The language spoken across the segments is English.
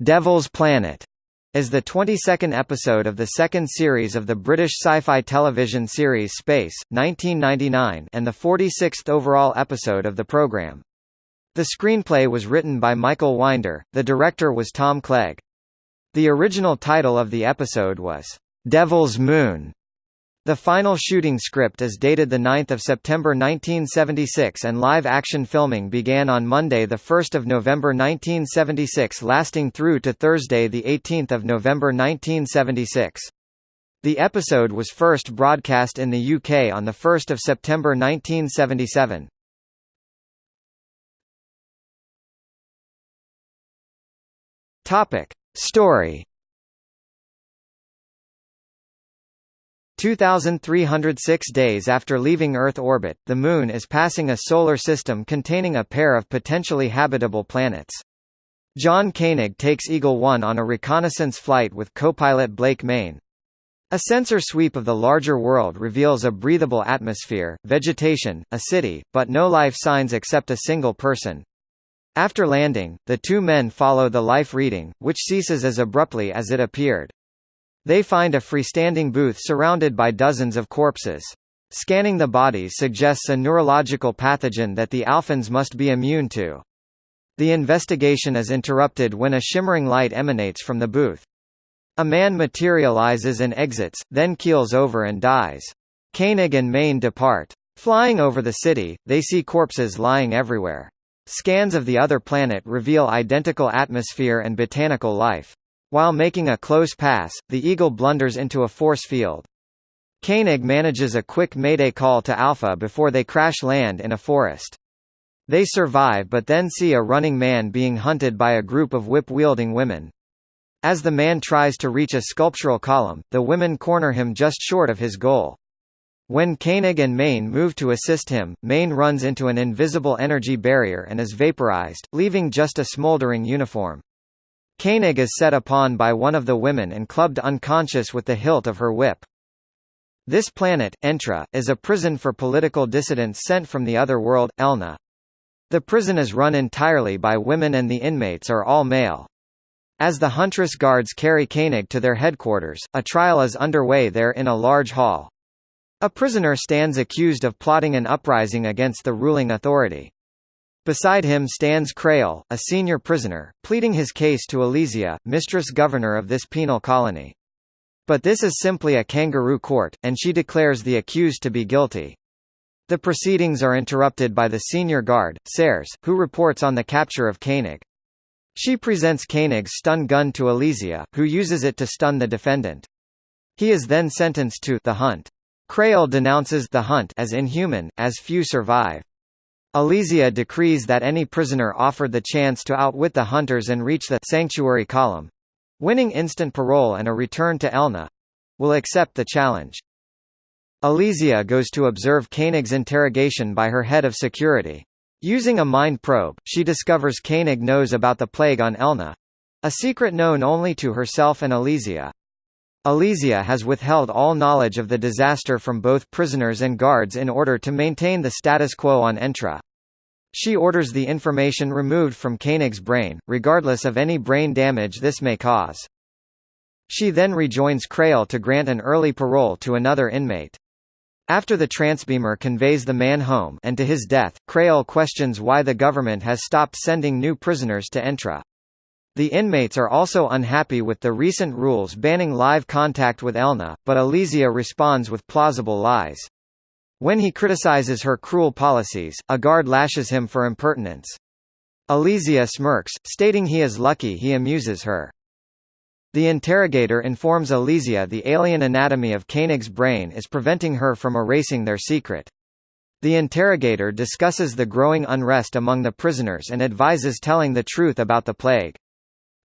Devil's Planet is the 22nd episode of the second series of the British sci-fi television series Space, 1999 and the 46th overall episode of the programme. The screenplay was written by Michael Winder, the director was Tom Clegg. The original title of the episode was, "'Devil's Moon' The final shooting script is dated 9 September 1976 and live-action filming began on Monday 1 November 1976 lasting through to Thursday 18 November 1976. The episode was first broadcast in the UK on 1 September 1977. Story 2,306 days after leaving Earth orbit, the Moon is passing a solar system containing a pair of potentially habitable planets. John Koenig takes Eagle 1 on a reconnaissance flight with co-pilot Blake Mayne. A sensor sweep of the larger world reveals a breathable atmosphere, vegetation, a city, but no life signs except a single person. After landing, the two men follow the life reading, which ceases as abruptly as it appeared. They find a freestanding booth surrounded by dozens of corpses. Scanning the bodies suggests a neurological pathogen that the Alphans must be immune to. The investigation is interrupted when a shimmering light emanates from the booth. A man materializes and exits, then keels over and dies. Koenig and Mayne depart. Flying over the city, they see corpses lying everywhere. Scans of the other planet reveal identical atmosphere and botanical life. While making a close pass, the Eagle blunders into a force field. Koenig manages a quick mayday call to Alpha before they crash land in a forest. They survive but then see a running man being hunted by a group of whip-wielding women. As the man tries to reach a sculptural column, the women corner him just short of his goal. When Koenig and Mayne move to assist him, Mayne runs into an invisible energy barrier and is vaporized, leaving just a smoldering uniform. Koenig is set upon by one of the women and clubbed unconscious with the hilt of her whip. This planet, Entra, is a prison for political dissidents sent from the other world, Elna. The prison is run entirely by women and the inmates are all male. As the Huntress guards carry Koenig to their headquarters, a trial is underway there in a large hall. A prisoner stands accused of plotting an uprising against the ruling authority. Beside him stands Crael, a senior prisoner, pleading his case to Elizia, mistress governor of this penal colony. But this is simply a kangaroo court, and she declares the accused to be guilty. The proceedings are interrupted by the senior guard, Serres, who reports on the capture of Koenig. She presents Koenig's stun gun to Elizia, who uses it to stun the defendant. He is then sentenced to the hunt. Crael denounces the hunt as inhuman, as few survive. Elizia decrees that any prisoner offered the chance to outwit the hunters and reach the sanctuary column winning instant parole and a return to Elna will accept the challenge. Elizia goes to observe Koenig's interrogation by her head of security. Using a mind probe, she discovers Koenig knows about the plague on Elna a secret known only to herself and Elizia. Elizia has withheld all knowledge of the disaster from both prisoners and guards in order to maintain the status quo on Entra. She orders the information removed from Koenig's brain, regardless of any brain damage this may cause. She then rejoins Crael to grant an early parole to another inmate. After the transbeamer conveys the man home and to his death, Crael questions why the government has stopped sending new prisoners to Entra. The inmates are also unhappy with the recent rules banning live contact with Elna, but Elizia responds with plausible lies. When he criticizes her cruel policies, a guard lashes him for impertinence. Elizia smirks, stating he is lucky he amuses her. The interrogator informs Elizia the alien anatomy of Koenig's brain is preventing her from erasing their secret. The interrogator discusses the growing unrest among the prisoners and advises telling the truth about the plague.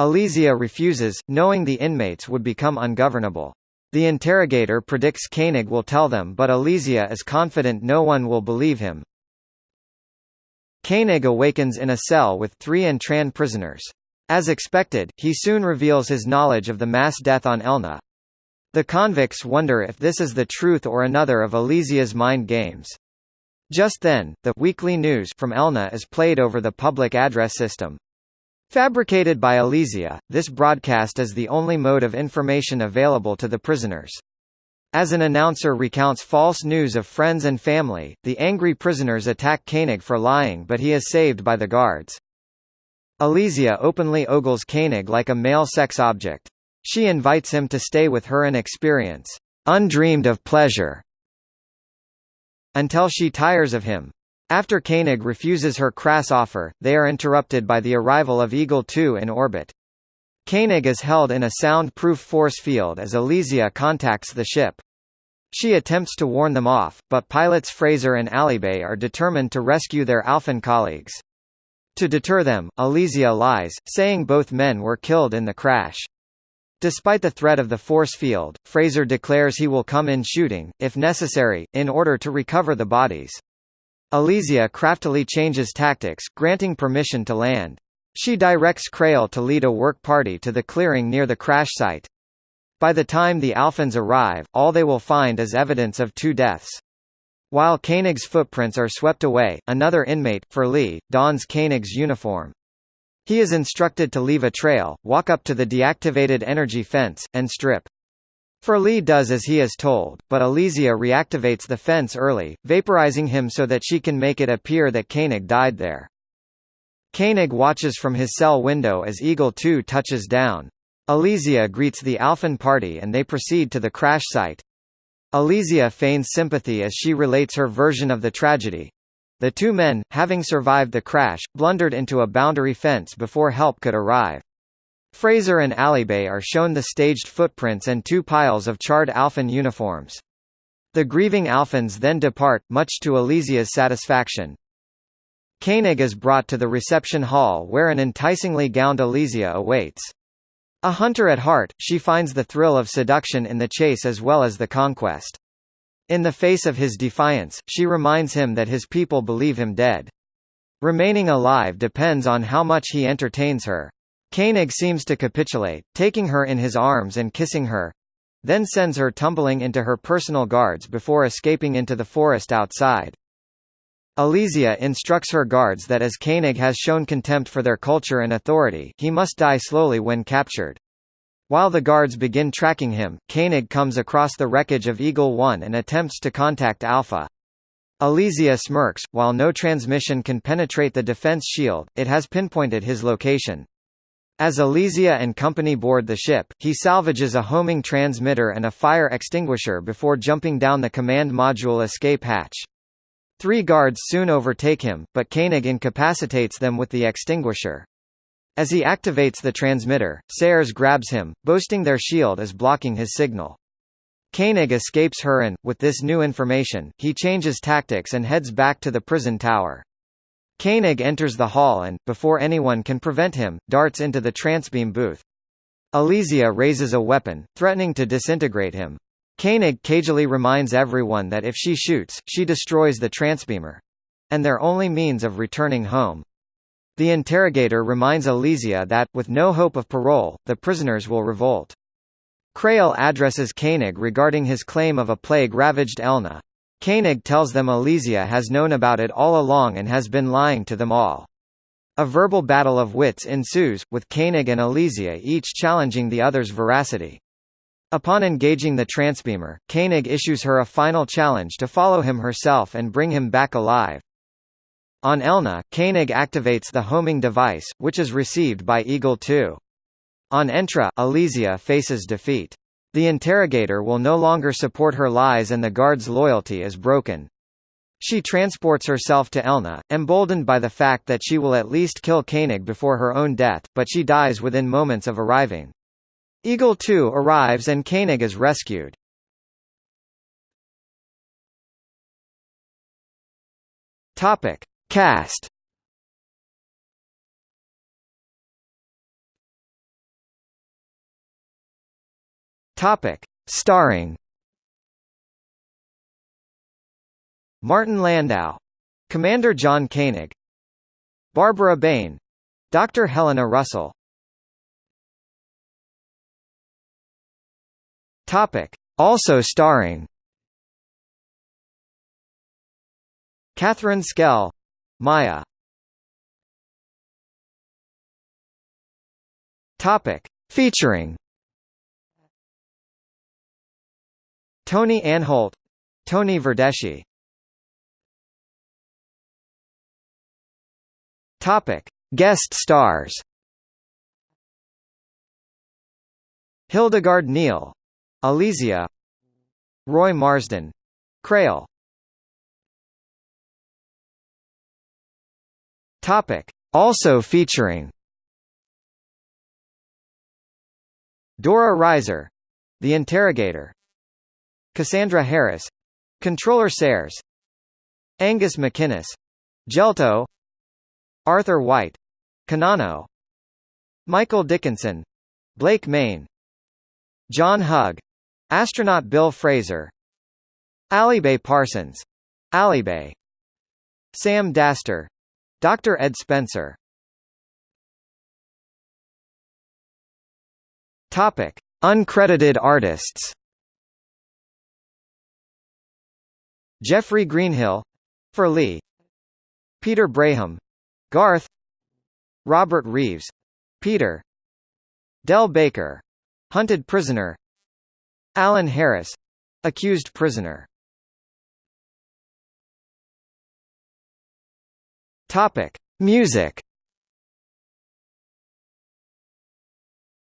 Elizia refuses, knowing the inmates would become ungovernable. The interrogator predicts Koenig will tell them but Elizia is confident no one will believe him. Koenig awakens in a cell with three Entran prisoners. As expected, he soon reveals his knowledge of the mass death on Elna. The convicts wonder if this is the truth or another of Elysia's mind games. Just then, the weekly news from Elna is played over the public address system. Fabricated by Elizia, this broadcast is the only mode of information available to the prisoners. As an announcer recounts false news of friends and family, the angry prisoners attack Koenig for lying but he is saved by the guards. Elizia openly ogles Koenig like a male sex object. She invites him to stay with her and experience undreamed of pleasure until she tires of him. After Koenig refuses her crass offer, they are interrupted by the arrival of Eagle 2 in orbit. Koenig is held in a sound-proof force field as Elizia contacts the ship. She attempts to warn them off, but pilots Fraser and Alibe are determined to rescue their Alphan colleagues. To deter them, Elizia lies, saying both men were killed in the crash. Despite the threat of the force field, Fraser declares he will come in shooting, if necessary, in order to recover the bodies. Elizia craftily changes tactics, granting permission to land. She directs Crael to lead a work party to the clearing near the crash site. By the time the Alphans arrive, all they will find is evidence of two deaths. While Koenig's footprints are swept away, another inmate, Furlie, dons Koenig's uniform. He is instructed to leave a trail, walk up to the deactivated energy fence, and strip. Furlie does as he is told, but Elizia reactivates the fence early, vaporizing him so that she can make it appear that Koenig died there. Koenig watches from his cell window as Eagle 2 touches down. Elizia greets the Alphan party and they proceed to the crash site. Elizia feigns sympathy as she relates her version of the tragedy. The two men, having survived the crash, blundered into a boundary fence before help could arrive. Fraser and Alibe are shown the staged footprints and two piles of charred Alphan uniforms. The grieving Alphans then depart, much to Elizia's satisfaction. Koenig is brought to the reception hall where an enticingly gowned Elizia awaits. A hunter at heart, she finds the thrill of seduction in the chase as well as the conquest. In the face of his defiance, she reminds him that his people believe him dead. Remaining alive depends on how much he entertains her. Koenig seems to capitulate, taking her in his arms and kissing her, then sends her tumbling into her personal guards before escaping into the forest outside. Elizia instructs her guards that as Koenig has shown contempt for their culture and authority, he must die slowly when captured. While the guards begin tracking him, Koenig comes across the wreckage of Eagle 1 and attempts to contact Alpha. Elizia smirks, while no transmission can penetrate the defense shield, it has pinpointed his location. As Elizia and company board the ship, he salvages a homing transmitter and a fire extinguisher before jumping down the command module escape hatch. Three guards soon overtake him, but Koenig incapacitates them with the extinguisher. As he activates the transmitter, Sayers grabs him, boasting their shield is blocking his signal. Koenig escapes her and, with this new information, he changes tactics and heads back to the prison tower. Koenig enters the hall and, before anyone can prevent him, darts into the transbeam booth. Elizia raises a weapon, threatening to disintegrate him. Koenig cagily reminds everyone that if she shoots, she destroys the transbeamer. And their only means of returning home. The interrogator reminds Elizia that, with no hope of parole, the prisoners will revolt. Crael addresses Koenig regarding his claim of a plague-ravaged Elna. Koenig tells them Elizia has known about it all along and has been lying to them all. A verbal battle of wits ensues, with Koenig and Elizia each challenging the other's veracity. Upon engaging the transbeamer, Koenig issues her a final challenge to follow him herself and bring him back alive. On Elna, Koenig activates the homing device, which is received by Eagle 2. On Entra, Elizia faces defeat. The interrogator will no longer support her lies and the guard's loyalty is broken. She transports herself to Elna, emboldened by the fact that she will at least kill Koenig before her own death, but she dies within moments of arriving. Eagle 2 arrives and Koenig is rescued. Topic. Cast Topic: Starring Martin Landau, Commander John Koenig, Barbara Bain, Dr. Helena Russell. Topic: Also starring Catherine Schell, Maya Topic. Featuring Tony Anholt Tony Verdeschi Topic: Guest stars. Hildegard Neil, Elizia, Roy Marsden, Crael. Topic: Also featuring Dora Reisser, The Interrogator, Cassandra Harris, Controller Sayers, Angus MacInnes, Jelto, Arthur White Kanano Michael Dickinson Blake Mayne John Hug Astronaut Bill Fraser Alibe Parsons Alibe Sam Dastor Dr. Ed Spencer Topic Uncredited artists Jeffrey Greenhill for Lee Peter Braham Garth Robert Reeves Peter Del Baker hunted prisoner Alan Harris accused prisoner. Topic. Music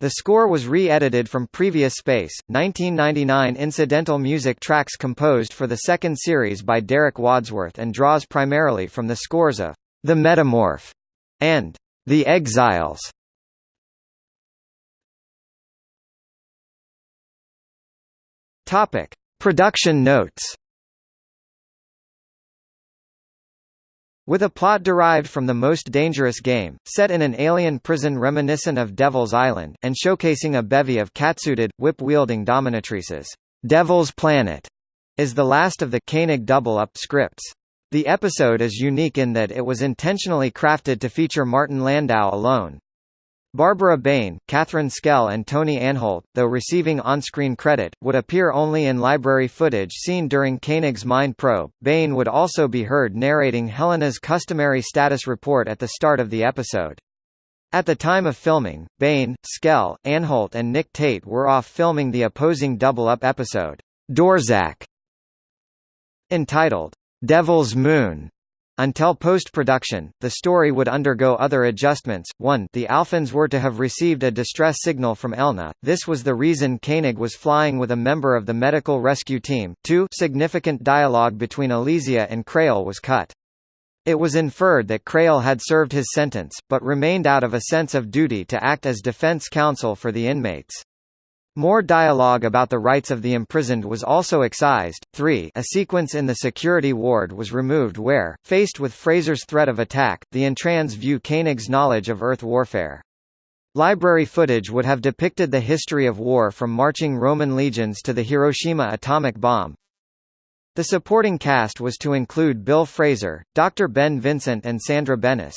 The score was re-edited from previous Space, 1999 incidental music tracks composed for the second series by Derek Wadsworth and draws primarily from the scores of the Metamorph, and The Exiles. Topic: Production notes. With a plot derived from the most dangerous game, set in an alien prison reminiscent of Devil's Island, and showcasing a bevy of catsuited, whip-wielding dominatrices, Devil's Planet is the last of the Koenig double-up scripts. The episode is unique in that it was intentionally crafted to feature Martin Landau alone. Barbara Bain, Catherine Schell and Tony Anholt, though receiving on-screen credit, would appear only in library footage seen during Koenig's Mind Probe. Bain would also be heard narrating Helena's customary status report at the start of the episode. At the time of filming, Bain, Skell, Anholt and Nick Tate were off filming the opposing double-up episode, Dorzak, entitled Devil's Moon. Until post-production, the story would undergo other adjustments. 1 The Alphans were to have received a distress signal from Elna, this was the reason Koenig was flying with a member of the medical rescue team. 2 Significant dialogue between Elizia and Crael was cut. It was inferred that Crael had served his sentence, but remained out of a sense of duty to act as defense counsel for the inmates. More dialogue about the rights of the imprisoned was also excised. 3 A sequence in the security ward was removed where, faced with Fraser's threat of attack, the Entrans view Koenig's knowledge of Earth warfare. Library footage would have depicted the history of war from marching Roman legions to the Hiroshima atomic bomb. The supporting cast was to include Bill Fraser, Dr. Ben Vincent and Sandra Benes.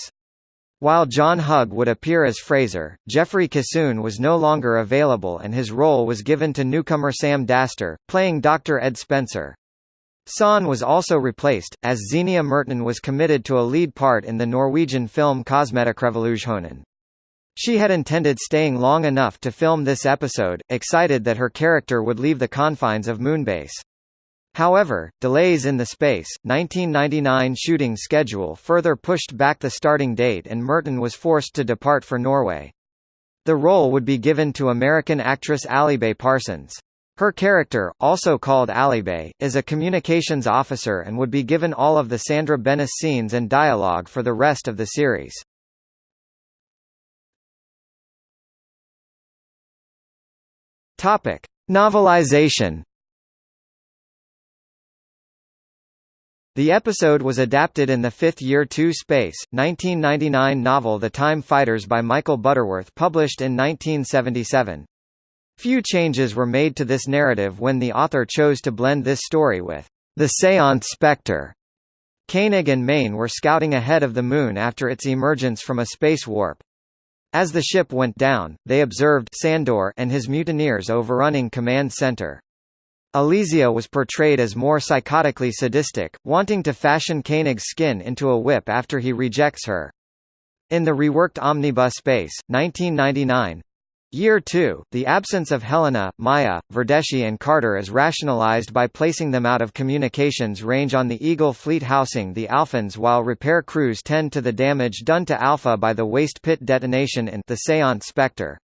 While John Hug would appear as Fraser, Jeffrey Kissoon was no longer available and his role was given to newcomer Sam Dastor, playing Dr. Ed Spencer. Son was also replaced, as Xenia Merton was committed to a lead part in the Norwegian film Kosmetikkrevolusjonen. She had intended staying long enough to film this episode, excited that her character would leave the confines of Moonbase. However, delays in the Space, 1999 shooting schedule further pushed back the starting date and Merton was forced to depart for Norway. The role would be given to American actress Alibe Parsons. Her character, also called Alibe, is a communications officer and would be given all of the Sandra Benes scenes and dialogue for the rest of the series. Topic: Novelization The episode was adapted in the Fifth Year 2 Space, 1999 novel The Time Fighters by Michael Butterworth published in 1977. Few changes were made to this narrative when the author chose to blend this story with the Seance Spectre. Koenig and Mayne were scouting ahead of the Moon after its emergence from a space warp. As the ship went down, they observed Sandor and his mutineers overrunning Command Center. Elizia was portrayed as more psychotically sadistic, wanting to fashion Koenig's skin into a whip after he rejects her. In the reworked Omnibus Space, 1999, Year 2, the absence of Helena, Maya, Verdeschi and Carter is rationalized by placing them out of communications range on the Eagle fleet housing the Alphans while repair crews tend to the damage done to Alpha by the waste pit detonation in the Seance Spectre.